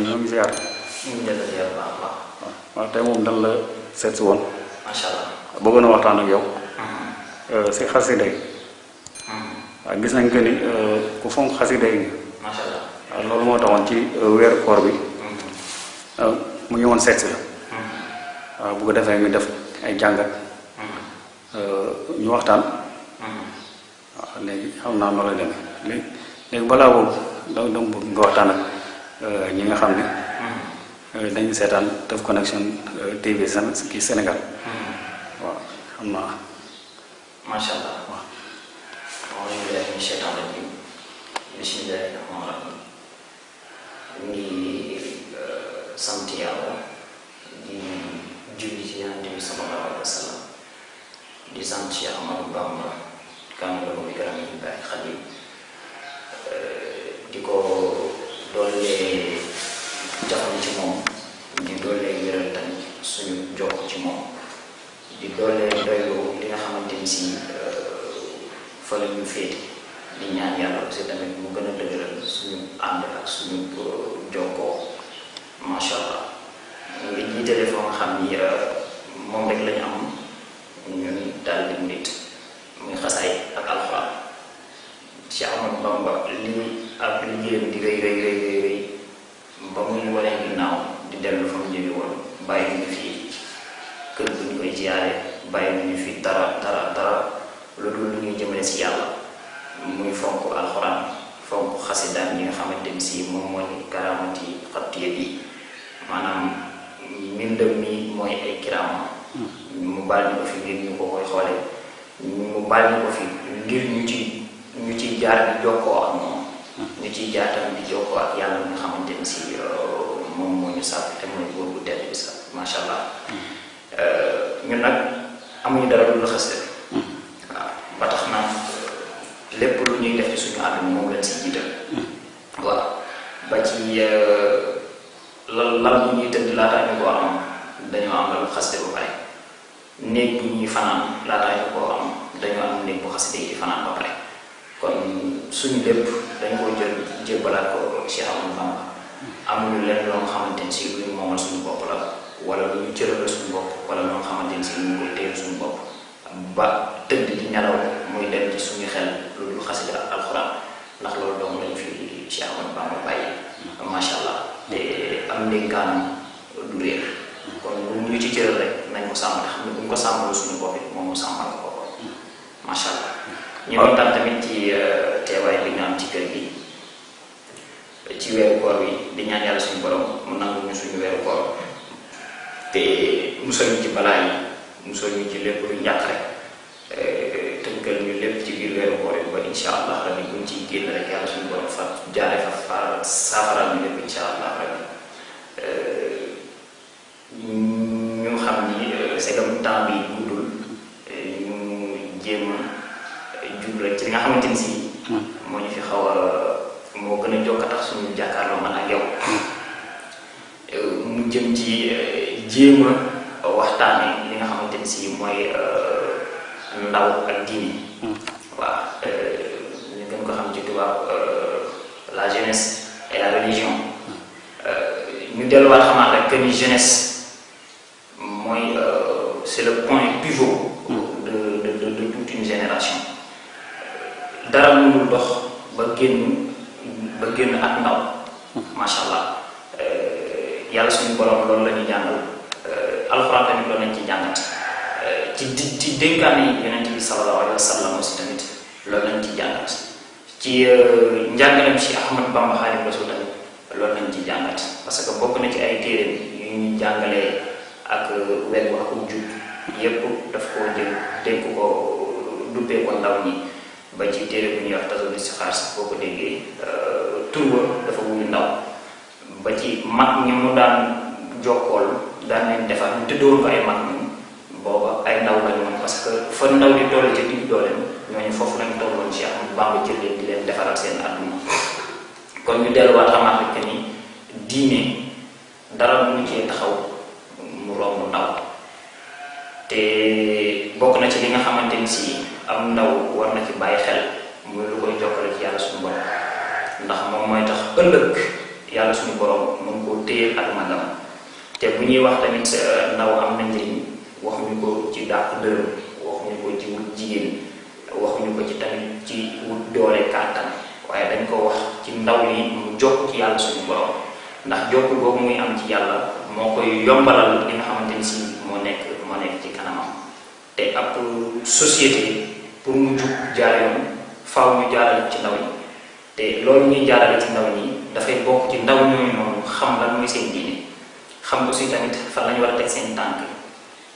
ngi ziar ñu ngi jël ziar baax a baax waaw tey moom dan la seet si woon macha allah. bëggoon a waxtaan ak yow si xasida yi waaw gis nañ que ni ku xasida yi macha allah. loolu moo taxoon ci weeru koor bi mu ñëwoon si la waaw bu ko defee ñu def ay jàngat ñu waxtaan waaw léegi xam naa noo lay demee léegi balaa boobu da bëgg nga waxtaan ak ñi nga xam ne dañu seetaan Teuf Connection TV Sén kii Sénégal. Waaw xam naa. Macha allah. waaw. Billaahi mina sheytaani rajiim bismillaahi rahmaani rahiim. Ñu ngi sant yàlla. Di julli ci Yonent bi sallallaahu alayhi wa sallam. Di sant Cheikh Ahmadou Bamba kaamilahu bi karaamihi baaxi xadiim di ko doolee jaxam ci moom di doolee wéral tamit suñu jokk ci di doolee doylu li nga xamante ni fa la ñu féete di ñaan yàlla aussi tamit mu gën dëgëral suñu ànd ak suñu allah jiitale foo nga xam ni moom rek lañu am ñun daal di nit muy xasaay ak alxuraan ci Bamba liggéeyam di rëy rëy rëy rëy ba muy waree ginnaaw di dellu fa mu jóge woon bàyyi ñu fi kër bu ñu koy ziyaare bàyyi ñu fi dara dara dara lu dul lu ñuy jëmale si yàlla muy fonk alxuraan fonk xasidaan yi nga xamante ni si moom mooy karaamati xattiye bi maanaam mbindam mi mooy ay kiraama mu baal ñu ko fi ngir ñu ko koy xoole ñu ko fi ngir ñu ci ñu ciy jaar di jokkoo ak moom ñu ciy jaar tamit di jokkoo ak yàlla mi nga xamante ni si moom moo ñu sàkk te mooy góor bu tedd bi sax macha allah ñun nag amuñu dara lu la waaw ba tax na lépp lu ñuy def ci suñu àdduna moom lañ si jiital waaw ba ci lan lan ñuy tëdd laataa ñu koo am dañoo am lu xasde ba pare néeg bu ñuy fanaan laataa ñu koo am dañoo am néeg bu xasde yi fanaan ba pare. Kon suñu lépp dañ koo jël jébbalaat ko Cheikh Ahmadou Bamba. Amuñu leen loo xamante ni si lu ñu moomal suñu bopp la wala lu ñu wala loo xamante si ñu koy ba tëdd di nelaw muy dem suñu xel loolu xasida ak alxuraan bàyyi. Macha allah. Te am ndénkaanam du réer. Kon lu ñu ci cëral rek nañ ko sàmm xam ne bu ko sàmmalu suñu bopp it moom mu sàmmal ko boppam macha allah ñu kontaan tamit ci teewaay bi ñu am ci kër gi. Ci weeru koor bi di ñaan yàlla suñu borom mu nangu ñu suñu weeru koor. Te musal ñu ci balaa yi musal ñu ci lépp lu njàq rek tënkal ñu lépp ci biir weeru koor yi ba insha allah ciy génn rek yàlla suñu ñu lépp insha allah rabbi. Ñu xam ni bi guddul ñu jéem a jub rek ci li nga xamante ni si moo ñu fi xaw a moo gën a jokk tax suñu jàkkaarloo man ak yow. Mu jëm ci jéem a waxtaane li nga xamante ni si mooy ndaw ak diini waaw ñu gën ko xam ci tubaab la jeunesse et la religion. Ñu delluwaat xamaat rek que ni jeunesse mooy c'est le point dara mënul dox ba génn ba génn ak ndaw macha allah yàlla suñu borom loolu la ñuy jàngal alxuraan tamit loolu lañ ci jàngat ci di ci dénkaane yi yonent bi sallallahu alayhi wa sallam aussi tamit loolu lañ ci jàngat ci njàngaleem si Ahmad Bamba Xaadimu Rasuul tamit loolu lañ ci jàngat parce que bokk na ci ay téere yu ñu jàngalee ak wegu ak jub yépp daf koo jël dénk ko ko ndaw ñi ba ci téere bu ñuy wax xaar sax boo ko déggee tur ba dafa wuyu ndaw ba ci mag ñi mu daan jokkool daan leen defar ñu tëddoon ko ay mag ñi booba ay ndaw lañu woon parce que fa ndaw di toll ci digg dooleem ñooñu foofu lañu tolloon ci am Bamba jël leen di leen defaral seen àdduna kon ñu delluwaat xamaat rek ni diine dara mënu cee taxaw mu romb ndaw te bokk na ci li nga xamante ni si am ndaw war na ci bàyyi xel muy lu koy jokkale ci yàlla suñu borom ndax moom mooy tax ëllëg yàlla suñu borom mën koo téyeel ak magam te bu ñuy wax tamit ndaw am na njëriñ waxuñu ko ci dàq dërëm waxuñu ko ci wut jigéen waxuñu ko ci tamit ci wut doole kàttan waaye dañ ko wax ci ndaw yi mu jokk ci yàlla suñu borom ndax jokk boobu muy am ci yàlla moo koy yombalal li nga xamante ni si moo nekk moo nekk ci kanamam te ab société pour mu jug jaar yoon faaw ñu jaarale ci ndaw yi te loolu ñuy jaarale ci ndaw ñi dafay bokk ci ndaw ñooñu noonu xam lan mooy seen diine. Xam aussi tamit fan lañu war a teg seen tànk.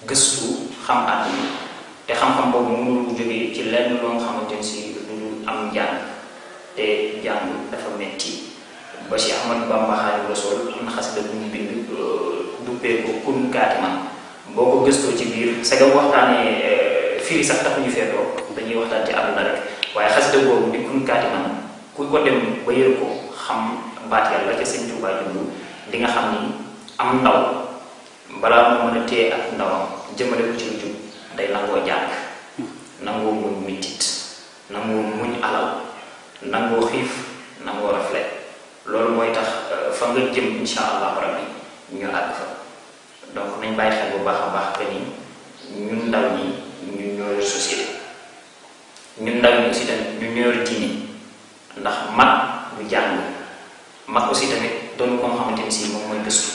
Gëstu xam àdduna. Te xam-xam boobu mënul jógee ci lenn loo xamante si du am njàng. Te jàng dafa metti. Ba si Ahmad Bamba Xaadimu Rasuul am na xasida bu mu bind duppee ko kun kaati man boo ko gëstoo ci biir sagam waxtaanee firi sax tax ñu feetoo dañuy waxtaan ci àdduna rek waaye xasida boobu di kun kaati man ku ko dem ba yër ko xam baat yàlla ca sëñ Tuubaa jublu di nga xam ni am ndaw balaa mu mën a ak ndawam jëmale ko ci jub day nangoo jàng nangoo muñ mitit nangoo muñ alal nangoo xiif nangoo rafle loolu mooy tax fa nga jëm insha allahu rabbi ñu àgg fa donc nañ bàyyi xel bu baax a baax que ni ñun ndaw ñi ñun ñoo yor société ñun ndaw ñi aussi yor diine ndax mag du jàng mag aussi tamit doon ko nga xamante si moom mooy gëstu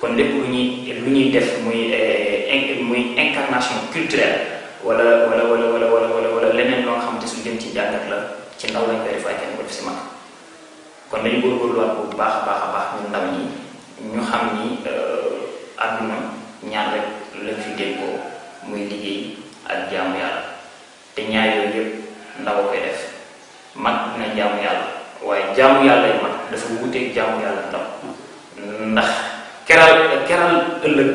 kon lépp lu ñuy lu ñuy def muy muy incarnation culturelle wala wala wala wala wala wala leneen loo nga xamante su jëm ci jàngat la ci ndaw lañ koy def waaye kenn ko def si mag kon dañu góorgóorluwaat bu baax a baax a baax ñun ndaw ñi ñu xam ni àdduna ñaar rek lañ fi déggoo muy liggéey ak jaamu yàlla te ñaar yooyu yëpp ndaw koy def. Mag dina jaamu yàlla. Waaye jaamu yàlla yi mag dafa wuteeg jaamu yàlla ndaw ndax keral keral ëllëg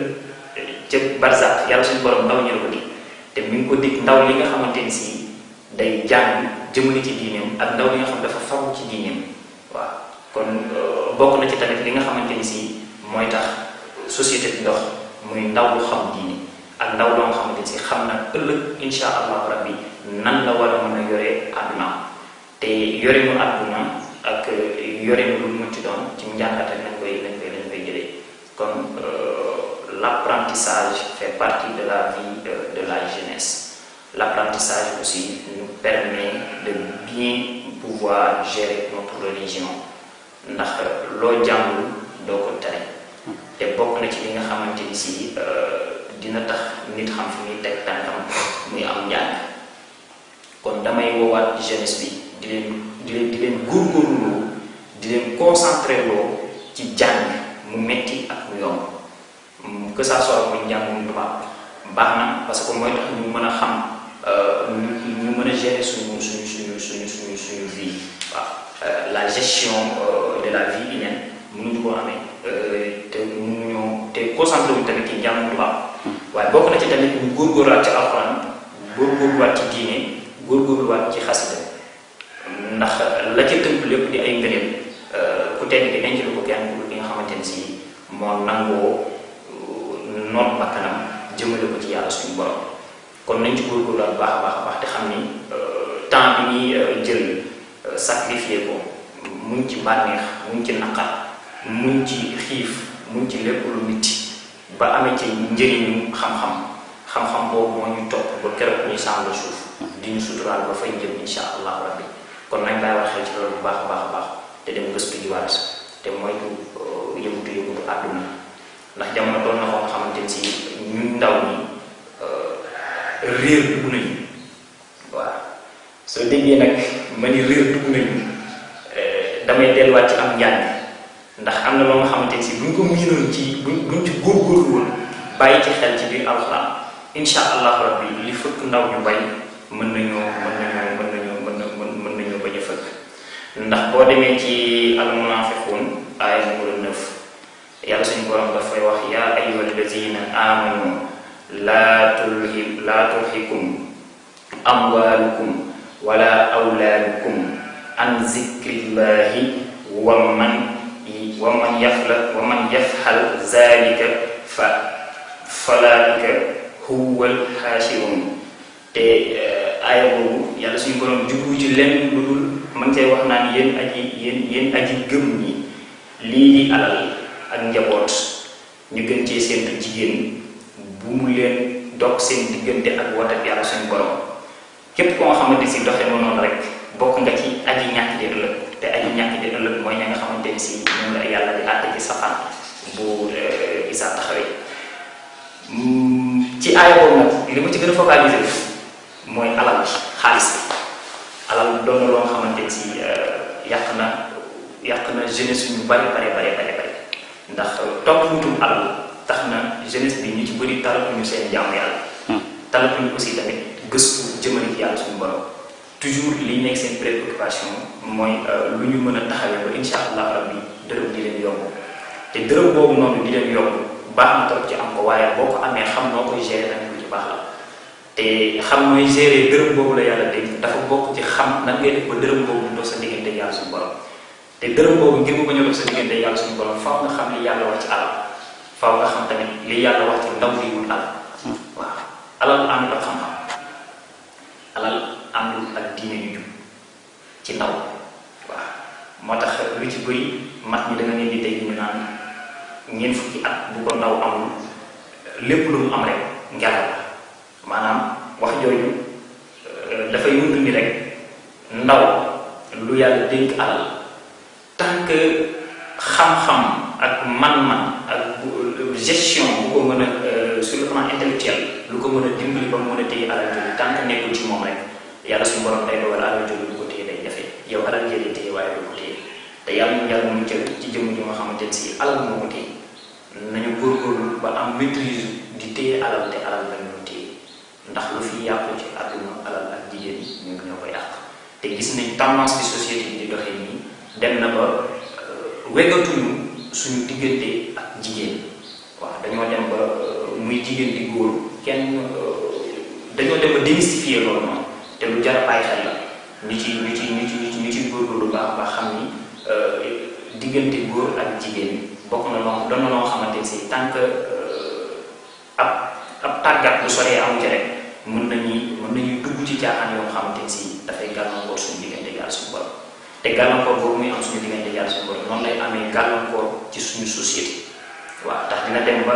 ca barzak yàlla suñu borom ndaw ñu la ko dig. Te mi ngi ko dig ndaw li nga xamante ni si day jàng jëmale ci diineem ak ndaw nga xam dafa faw ci diineem. Waaw. Kon bokk na ci tamit li nga xamante ni si mooy tax société bi dox muy ndaw lu xam diine. Ak ndaw loo nga xamante ni si xam na insha rabbi nan la war a mën a yore àdduna te yore mu àdduna ak yore mu lu mu ci doon ci njàngat rek lañ koy lañ koy lañ koy jëlee. Kon l'apprentissage fait partie de la vie de, la jeunesse. L'apprentissage aussi nous permet de bien pouvoir gérer notre religion. Ndax loo jàngul doo ko tari te bokk na ci li nga xamante ni si dina tax nit xam fi muy teg tànkam muy am njàng. Kon damay woowaat jeunesse bi di leen di leen di di leen concentré loo ci jàng mu metti ak mu yomb. Que ça soit muy njàngum tubaab baax na parce que tax ñu xam ñu gérer suñu suñu suñu suñu suñu suñu vie. Waaw la gestion de la vie humaine mënuñu ko amee te mënuñoo te concentré wuñ tamit ci njàngum tubaab. Waaye bokk na ci tamit ñu góorgóorluwaat ci alxuraan ci ci la ca tënk lépp di ay ngëneel ku tedd ki denc ko kenn ku nga xamante ni si moo nangoo noot bakkanam jëmale ko ci yàlla suñu borom. Kon nañ ci góorgóorluwaat baax a baax a baax te xam ni temps bi ñuy jël sacrifier ko muñ ci bànneex muñ ci naqar muñ ci xiif muñ ci lépp lu mitti ba amee ci njëriñu xam-xam. Xam-xam boobu moo ñu topp ba keroog ñuy sàngal suuf di ñu suturaal ba fay jëm insha allahu rabbi kon nañ bàyyi xel ci loolu bu baax a baax a baax te dem gëstu jiwaat te moytu yëngutu yëngutu àdduna ndax jamono doon na ko nga xamante si ñun ndaw ñi réer dugg nañu waaw soo déggee nag ma ni réer dugg nañu damay delluwaat ci am njàng ndax am na loo nga xamante si buñ ko miinoon ci buñ buñ ci góorgóorlu woon bàyyi ci xel ci biir alxuraan insha allahu rabbi li fëkk ndaw ñu bay mën nañoo mën nañoo ndax boo demee ci almunafiqun aaya numéro 9 yàlla suñu borom dafay wax yaa ayyuha allazina amanu laa tulhi laa tulhikum amwaalukum wala awlaadukum an zikrillahi wa man wa man yafla wa man yafxal zalika fa falaika huwal xaasirun te aaya boobu yàlla suñu borom jublu ci lenn lu dul man cay wax naan yéen aji yéen yéen aji gëm ñi lii di alal ak njaboot. Ñu gën cee séentu jigéen bu mu leen dog seen diggante ak wat ak yàlla suñu borom. Képp koo nga xamante si doxe ma noonu rek bokk nga ci aji ñàkk di ëllëg. Te aji ñàkk di ëllëg mooy ña nga xamante ni si ñoom la yàlla di àtte ci safaan bu isaa taxawee. Ci aaya boobu nag li ma ci gën a focaliser mooy alal xaalis alal doon na loo xamante ni si yàq na yàq na jeunesse ñu bari bari bari bari bari. ndax topp wutum alal tax na jeunesse bi ñu ci bëri talatuñu seen jàmm yàlla. Talatuñu aussi tamit gëstu jëmale ci yàlla suñu borom. toujours li nekk seen préoccupation mooy lu ñu mën a taxawee ba insha allah rabbi dërëm di leen yomb. te dërëm boobu noonu di leen yomb baax na trop ci am ko waaye boo ko amee xam noo koy gérer nag lu ci baax la te xam nooy gérer dërëm boobu la yàlla dégg dafa bokk ci xam nan ngay def ba dërëm boobu ñu dox sa diggante yàlla suñu borom. te dërëm boobu ngir mu bañ a sa diggante yàlla suñu borom faaw nga xam li yàlla wax ci alal faaw nga xam tamit li yàlla wax ci ndaw li wut alal. Waaw alal àndul ak xam-xam alal àndul ak diine yu jub ci ndaw. Waaw moo tax lu ci bëri mat ñi da nga leen di dégg ñu naan ñeent fukki at bu ko ndaw amul lépp lu mu am rek ngelaw la maanaam wax jooju dafay wund ni rek ndaw lu yàlla dénk alal. Que xam-xam ak man-man ak gestion bu ko mën a sur le plan intellectuel lu ko mën a dimbali ba mu mën a téye alal jooju tant ci moom rek yàlla suñu borom day dogal alal jooju du ko téye day jafe. Yow alal jëlee téye waaye du ko téye. Te yàlla ñu yàlla mu jël ci jëmm ji nga xamante ne si alal moo ko téye. Nañu góorgóorlu ba am maîtrise di téye alal te alal la ñu téye ndax lu fi yàqu ci àdduna alal ak jigéen ñi ñu ñoo ko yàq te gis nañ tendance bi société bi di doxee nii dem na ba weggatuñu suñu diggante ak jigéen waaw dañoo dem ba muy jigéen di góor kenn dañoo dem ba démystifier loolu noonu te lu jar bàyyi xel la ñu ci ñu ci ñu ci ñu ci góorgóorlu baax baax xam ni diggante góor ak jigéen bokk na loo doon na loo xamante si tant que ab ab tàggat bu soree amu ci rek mën nañuy mën nañuy dugg ci caaxaan yoo xamante si dafay gàllankoor suñu diggante yàlla suñu borom te gàllankoor boobu muy am suñu diggante yàlla suñu borom noonu lay amee gàllankoor ci suñu société waaw tax dina dem ba